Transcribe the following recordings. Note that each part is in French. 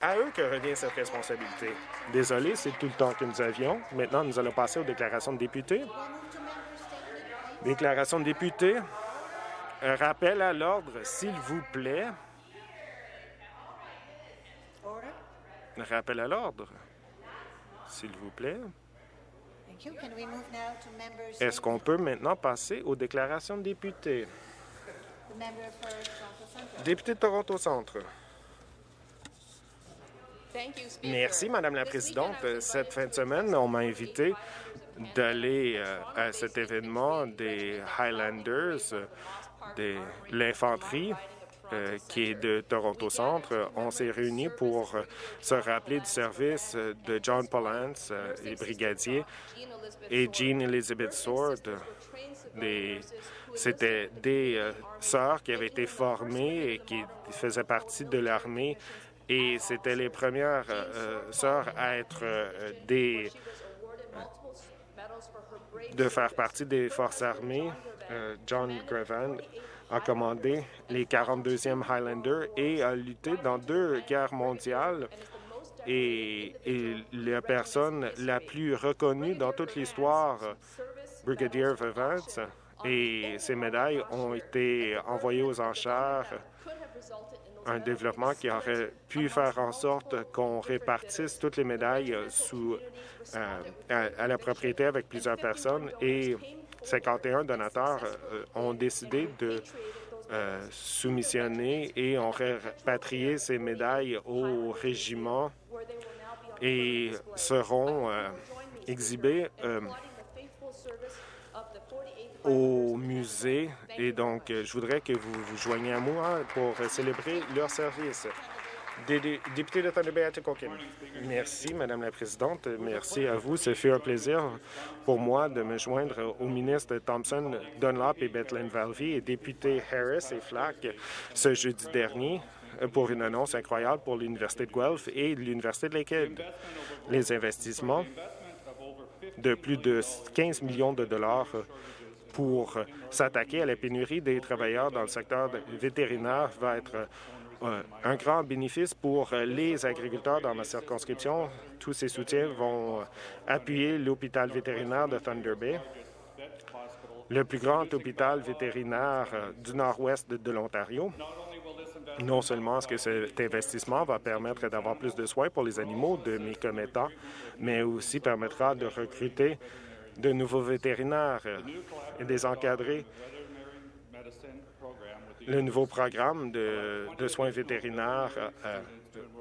à eux que revient cette responsabilité. Désolé, c'est tout le temps que nous avions. Maintenant, nous allons passer aux déclarations de députés. Déclaration de députés. Un rappel à l'ordre, s'il vous plaît. Un rappel à l'ordre, s'il vous plaît. Est-ce qu'on peut maintenant passer aux déclarations de députés? Député de Toronto Centre. Merci, Madame la Présidente. Cette fin de semaine, on m'a invité d'aller euh, à cet événement des Highlanders, de l'infanterie euh, qui est de Toronto Centre. On s'est réunis pour se rappeler du service de John Polance, les euh, brigadiers, et Jean Elizabeth Sword. C'était des sœurs qui avaient été formées et qui faisaient partie de l'armée et c'était les premières euh, sœurs à être euh, des de faire partie des forces armées. Euh, John Grevan a commandé les 42e Highlanders et a lutté dans deux guerres mondiales et, et la personne la plus reconnue dans toute l'histoire, Brigadier Vivance, et ses médailles ont été envoyées aux enchères un développement qui aurait pu faire en sorte qu'on répartisse toutes les médailles sous, euh, à, la propriété avec plusieurs personnes. Et 51 donateurs euh, ont décidé de euh, soumissionner et ont répatrié ces médailles au régiment et seront exhibées au musée et donc euh, je voudrais que vous vous joigniez à moi pour célébrer leur service. Député de Bay, Merci, Madame la Présidente. Merci à vous. Ce fut un plaisir pour moi de me joindre aux ministres Thompson, Dunlop et Bethlehem Valvey et députés Harris et Flack ce jeudi dernier pour une annonce incroyable pour l'Université de Guelph et l'Université de Lakehead. Les investissements de plus de 15 millions de dollars pour s'attaquer à la pénurie des travailleurs dans le secteur vétérinaire va être euh, un grand bénéfice pour les agriculteurs dans ma circonscription. Tous ces soutiens vont appuyer l'hôpital vétérinaire de Thunder Bay, le plus grand hôpital vétérinaire du nord-ouest de l'Ontario. Non seulement est-ce que cet investissement va permettre d'avoir plus de soins pour les animaux de mes commettants, mais aussi permettra de recruter de nouveaux vétérinaires et des encadrés. Le nouveau programme de, soins vétérinaires euh,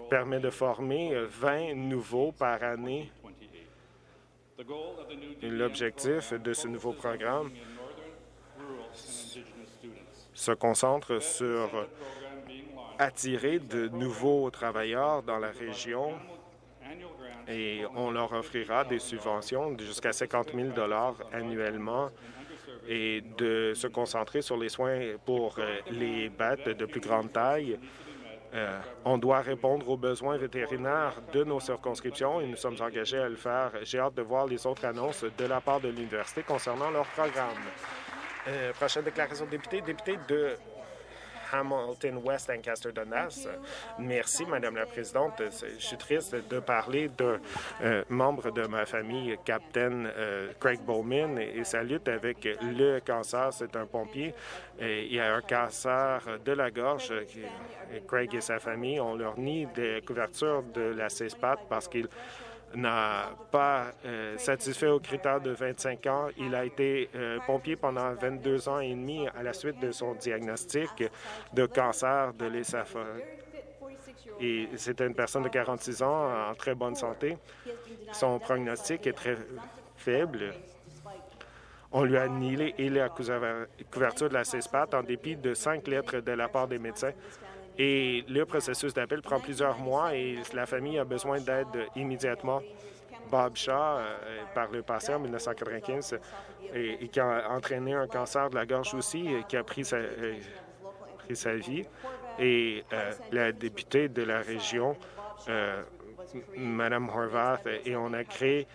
permet de former 20 nouveaux par année. L'objectif de ce nouveau programme se concentre sur attirer de nouveaux travailleurs dans la région et on leur offrira des subventions jusqu'à 50 000 annuellement et de se concentrer sur les soins pour euh, les bêtes de plus grande taille. Euh, on doit répondre aux besoins vétérinaires de nos circonscriptions et nous sommes engagés à le faire. J'ai hâte de voir les autres annonces de la part de l'université concernant leur programme. Euh, prochaine déclaration député, député de Hamilton West Ancaster Dundas. Merci, Madame la Présidente. Je suis triste de parler d'un euh, membre de ma famille, Captain euh, Craig Bowman, et, sa lutte avec le cancer. C'est un pompier. Et il y a un cancer de la gorge. Craig et sa famille ont leur nid de couverture de la CESPAT parce qu'ils n'a pas euh, satisfait aux critères de 25 ans. Il a été euh, pompier pendant 22 ans et demi à la suite de son diagnostic de cancer de l'œsophage. Et c'était une personne de 46 ans en très bonne santé. Son prognostic est très faible. On lui a annihilé et la couverture de la CESPAT en dépit de cinq lettres de la part des médecins et le processus d'appel prend plusieurs mois et la famille a besoin d'aide immédiatement. Bob Shaw, euh, par le passé, en 1995, et, qui a entraîné un cancer de la gorge aussi, qui a pris sa, euh, vie. Et euh, la députée de la région, Mme Horvath, et on a créé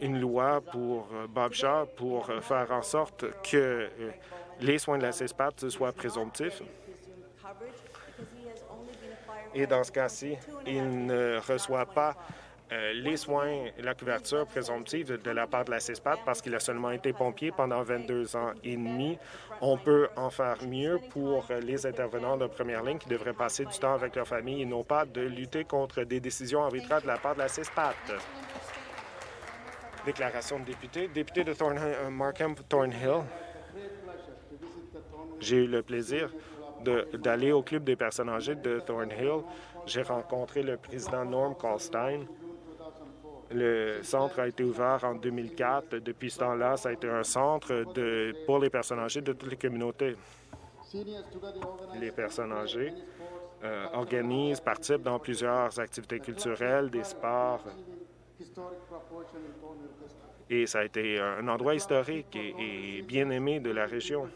une loi pour Bob Shaw pour faire en sorte que les soins de la CESPAT soient présomptifs Et dans ce cas-ci, il ne reçoit pas euh, les soins, la couverture présomptive de la part de la CISPAT parce qu'il a seulement été pompier pendant 22 ans et demi. On peut en faire mieux pour les intervenants de première ligne qui devraient passer du temps avec leur famille et non pas de lutter contre des décisions arbitraires de la part de la CISPAT. Déclaration de député. Député de euh, Markham Thornhill. J'ai eu le plaisir d'aller au Club des personnes âgées de Thornhill. J'ai rencontré le président Norm Kalstein. Le centre a été ouvert en 2004. Depuis ce temps-là, ça a été un centre pour les personnes âgées de toutes les communautés. Les personnes âgées euh, organisent, participent dans plusieurs activités culturelles, des sports. Et ça a été un endroit historique et bien aimé de la région.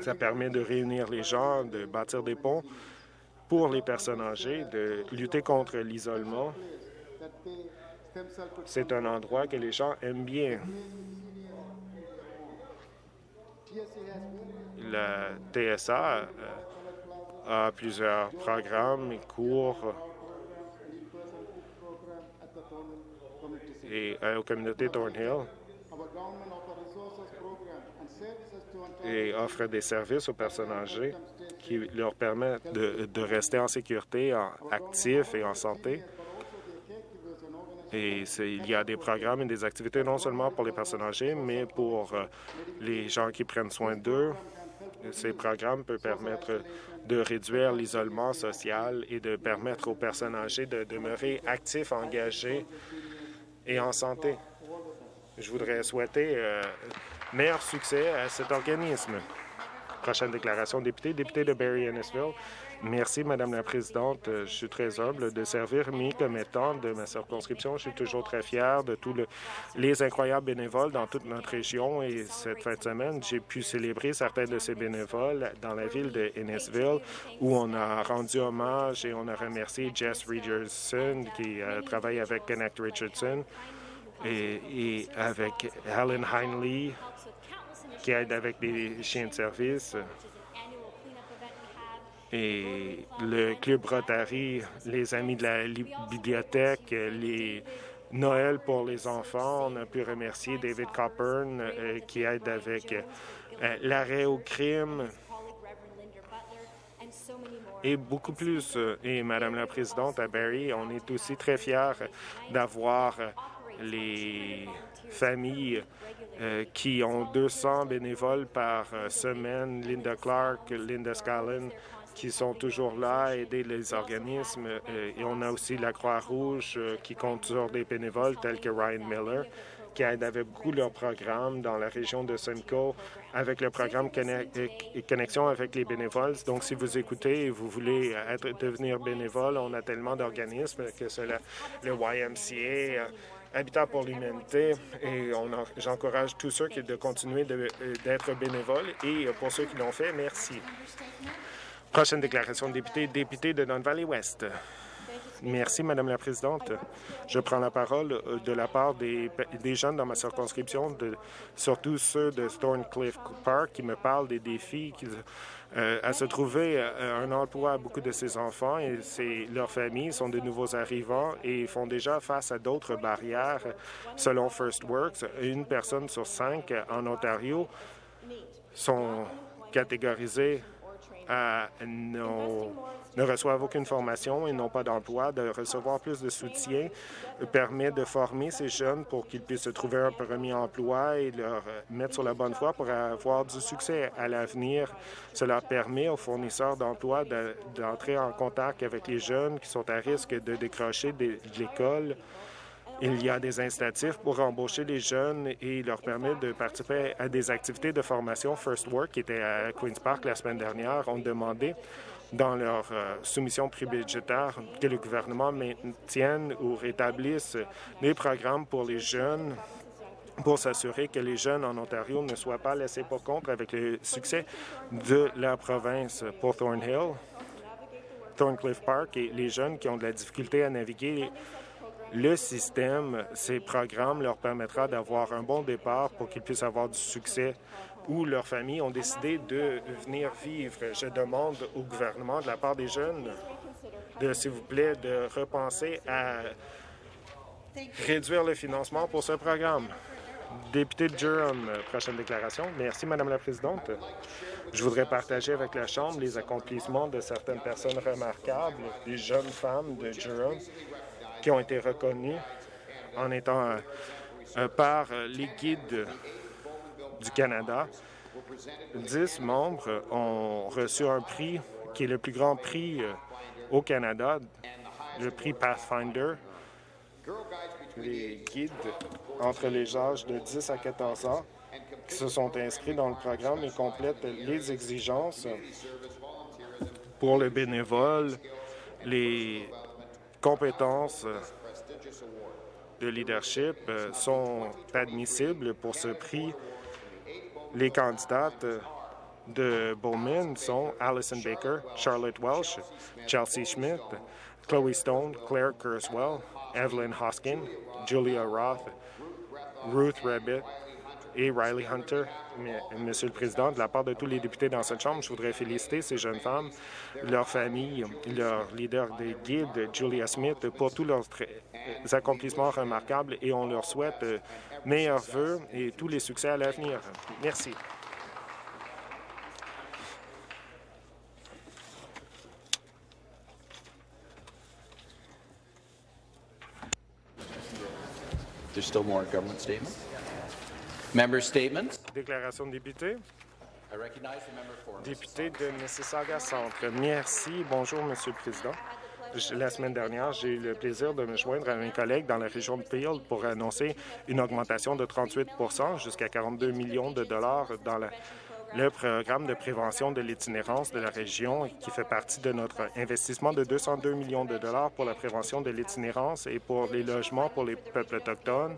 Ça permet de réunir les gens, de bâtir des ponts pour les personnes âgées, de lutter contre l'isolement. C'est un endroit que les gens aiment bien. La TSA euh, a plusieurs programmes et cours et euh, aux communautés Thornhill et offre des services aux personnes âgées qui leur permettent de, rester en sécurité, en, actifs et en santé. Et il y a des programmes et des activités non seulement pour les personnes âgées, mais pour euh, les gens qui prennent soin d'eux. Ces programmes peuvent permettre de réduire l'isolement social et de permettre aux personnes âgées de demeurer actifs, engagés et en santé. Je voudrais souhaiter euh, meilleur succès à cet organisme. Prochaine déclaration, député, député de Barry-Ennisville. Merci, Madame la Présidente. Je suis très humble de servir mes commettants de ma circonscription. Je suis toujours très fier de tous les incroyables bénévoles dans toute notre région. Et cette fin de semaine, j'ai pu célébrer certains de ces bénévoles dans la ville de Ennisville, où on a rendu hommage et on a remercié Jess Richardson, qui euh, travaille avec Connect Richardson, et, avec Helen Heinley, qui aide avec des chiens de service. Et le Club Rotary, les Amis de la bibliothèque, les Noël pour les enfants. On a pu remercier David Coburn euh, qui aide avec euh, l'arrêt au crime et beaucoup plus. Et Madame la Présidente, à Barrie, on est aussi très fiers d'avoir les familles euh, qui ont 200 bénévoles par euh, semaine, Linda Clark, Linda Scallon, qui sont toujours là à aider les organismes. Euh, et on a aussi la Croix-Rouge qui compte sur des bénévoles tels que Ryan Miller, qui aide avec beaucoup leur programme dans la région de Simcoe avec le programme Connexion avec les bénévoles. Donc, si vous écoutez et vous voulez devenir bénévole, on a tellement d'organismes que cela, le YMCA, Habitat pour l'humanité et j'encourage tous ceux qui de continuer d'être bénévoles et pour ceux qui l'ont fait, merci. Prochaine déclaration de député, député de Don Valley West. Merci, Madame la Présidente. Je prends la parole euh, de la part des, des jeunes dans ma circonscription, de, surtout ceux de Thorncliffe Park, qui me parlent des défis qu'ils à se trouver euh, un emploi à beaucoup de ces enfants et leurs familles sont de nouveaux arrivants et font déjà face à d'autres barrières. Selon First Works, une personne sur cinq en Ontario sont catégorisées ne reçoivent aucune formation et n'ont pas d'emploi, de recevoir plus de soutien permet de former ces jeunes pour qu'ils puissent se trouver un premier emploi et leur mettre sur la bonne voie pour avoir du succès à l'avenir. Cela permet aux fournisseurs d'emploi d'entrer en contact avec les jeunes qui sont à risque de décrocher de l'école. Il y a des incitatifs pour embaucher les jeunes et leur permettre de participer à des activités de formation First Work qui était à Queen's Park la semaine dernière. ont demandé dans leur euh, soumission prébudgétaire que le gouvernement maintienne ou rétablisse des programmes pour les jeunes pour s'assurer que les jeunes en Ontario ne soient pas laissés pour compte avec le succès de la province pour Thornhill, Thorncliffe Park et les jeunes qui ont de la difficulté à naviguer le système, ces programmes leur permettra d'avoir un bon départ pour qu'ils puissent avoir du succès où leurs familles ont décidé de venir vivre. Je demande au gouvernement, de la part des jeunes, de, s'il vous plaît, de repenser à réduire le financement pour ce programme. Député de Durham, prochaine déclaration. Merci, Madame la Présidente. Je voudrais partager avec la Chambre les accomplissements de certaines personnes remarquables, des jeunes femmes de Durham qui ont été reconnues en étant euh, euh, par les guides du Canada. Dix membres ont reçu un prix qui est le plus grand prix euh, au Canada, le prix Pathfinder. Les guides entre les âges de 10 à 14 ans qui se sont inscrits dans le programme et complètent les exigences pour le bénévole, les compétences de leadership euh, sont admissibles pour ce prix. Les candidates de Bowman sont Alison Baker, Charlotte Welsh, Chelsea Schmidt, Chloe Stone, Claire Kurzweil, Evelyn Hoskin, Julia Roth, Ruth Rabbit et Riley Hunter. Monsieur le Président, de la part de tous les députés dans cette Chambre, je voudrais féliciter ces jeunes femmes, leurs familles, leur leader des guides, Julia Smith, pour tous leurs accomplissements remarquables et on leur souhaite euh, meilleurs vœux et tous les succès à l'avenir. Merci. Member statements? Déclaration de député. Député de Mississauga Centre. Merci. Bonjour, Monsieur le Président. La semaine dernière, j'ai eu le plaisir de me joindre à mes collègues dans la région de Peel pour annoncer une augmentation de 38% jusqu'à 42 millions de dollars dans la- le programme de prévention de l'itinérance de la région qui fait partie de notre investissement de 202 millions de dollars pour la prévention de l'itinérance et pour les logements pour les peuples autochtones.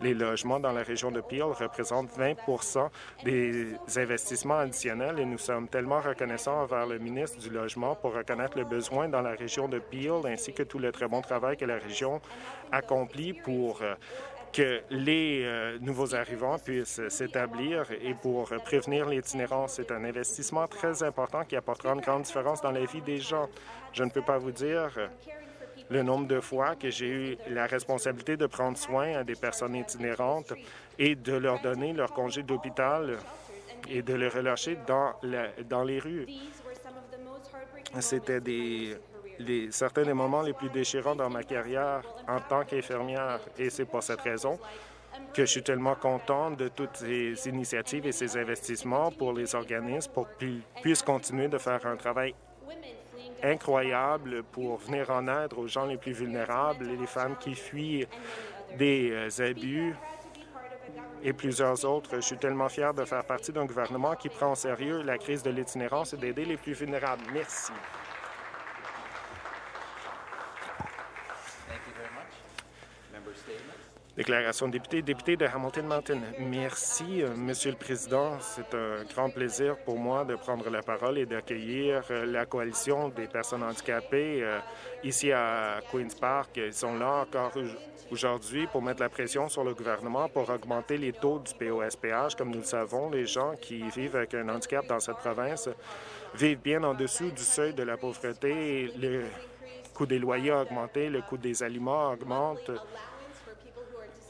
Les logements dans la région de Peel représentent 20% des investissements additionnels et nous sommes tellement reconnaissants envers le ministre du Logement pour reconnaître le besoin dans la région de Peel ainsi que tout le très bon travail que la région accomplit pour euh, que les euh, nouveaux arrivants puissent s'établir et pour prévenir l'itinérance. C'est un investissement très important qui apportera une grande différence dans la vie des gens. Je ne peux pas vous dire euh, le nombre de fois que j'ai eu la responsabilité de prendre soin à des personnes itinérantes et de leur donner leur congé d'hôpital et de les relâcher dans, dans les rues. C'était certains des moments les plus déchirants dans ma carrière en tant qu'infirmière. Et c'est pour cette raison que je suis tellement content de toutes ces initiatives et ces investissements pour les organismes pour qu'ils puissent continuer de faire un travail incroyable pour venir en aide aux gens les plus vulnérables et les femmes qui fuient des euh, abus et plusieurs autres. Je suis tellement fier de faire partie d'un gouvernement qui prend au sérieux la crise de l'itinérance et d'aider les plus vulnérables. Merci. Thank you very much. Member statements. Déclaration de député, député de Hamilton Mountain. Merci, euh, Monsieur le Président. C'est un grand plaisir pour moi de prendre la parole et d'accueillir euh, la coalition des personnes handicapées euh, ici à Queen's Park. Ils sont là encore au- aujourd'hui pour mettre la pression sur le gouvernement pour augmenter les taux du POSPH. Comme nous le savons, les gens qui vivent avec un handicap dans cette province vivent bien en dessous du seuil de la pauvreté. Le coût des loyers a augmenté, le coût des aliments augmente.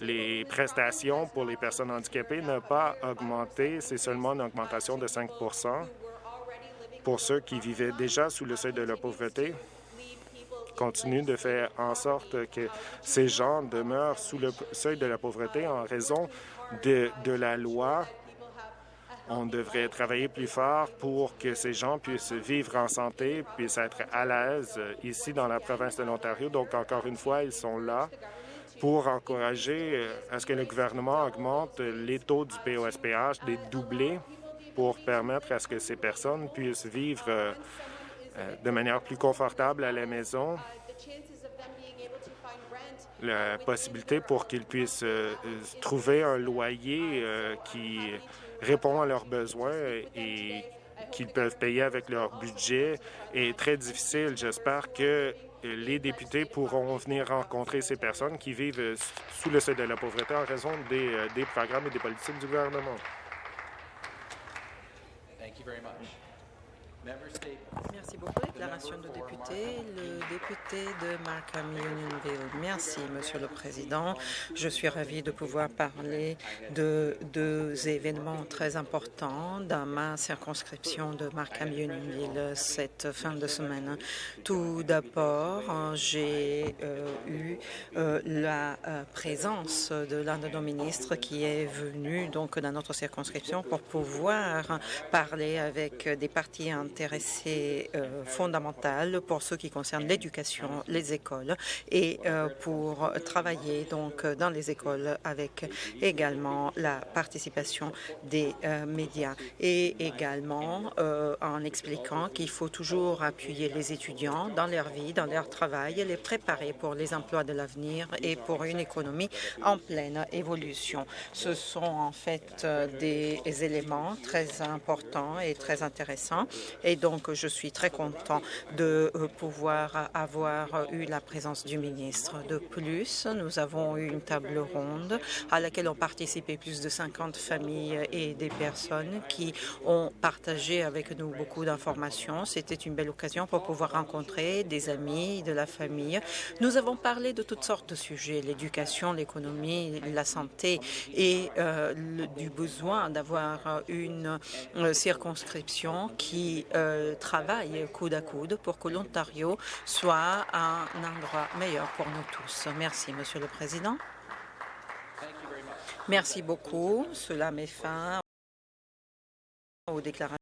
Les prestations pour les personnes handicapées n'ont pas augmenté, c'est seulement une augmentation de 5% Pour ceux qui vivaient déjà sous le seuil de la pauvreté, continue de faire en sorte que ces gens demeurent sous le seuil de la pauvreté en raison de, de la loi. On devrait travailler plus fort pour que ces gens puissent vivre en santé, puissent être à l'aise ici dans la province de l'Ontario. Donc, encore une fois, ils sont là pour encourager euh, à ce que le gouvernement augmente les taux du POSPH, des doublés, pour permettre à ce que ces personnes puissent vivre euh, euh, de manière plus confortable à la maison, la possibilité pour qu'ils puissent trouver un loyer qui répond à leurs besoins et qu'ils peuvent payer avec leur budget est très difficile. J'espère que les députés pourront venir rencontrer ces personnes qui vivent sous le seuil de la pauvreté en raison des, euh, programmes et des politiques du gouvernement. Thank you. Merci beaucoup. Déclaration de député. Le député de Markham Unionville. Merci, Monsieur le Président. Je suis ravie de pouvoir parler de deux événements très importants dans ma circonscription de Markham Unionville cette fin de semaine. Tout d'abord, j'ai euh, eu euh, la euh, présence de l'un de nos ministres qui est venu donc dans notre circonscription pour pouvoir parler avec des intéressées euh, fondamentales pour ce qui concerne l'éducation, les écoles et euh, pour travailler donc dans les écoles avec également la participation des euh, médias et également euh, en expliquant qu'il faut toujours appuyer les étudiants dans leur vie, dans leur travail les préparer pour les emplois de l'avenir et pour une économie en pleine évolution. Ce sont en fait euh, des éléments très importants et très intéressants et donc je suis très content de euh, pouvoir avoir eu la présence du ministre. De plus, nous avons eu une table ronde à laquelle ont participé plus de 50 familles et des personnes qui ont partagé avec nous beaucoup d'informations. C'était une belle occasion pour pouvoir rencontrer des amis, de la famille. Nous avons parlé de toutes sortes de sujets, l'éducation, l'économie, la santé et euh, du besoin d'avoir une euh, circonscription qui euh, travaille coude à coude pour que l'Ontario soit un endroit meilleur pour nous tous. Merci, Monsieur le Président. Merci beaucoup. Cela met fin aux déclarations.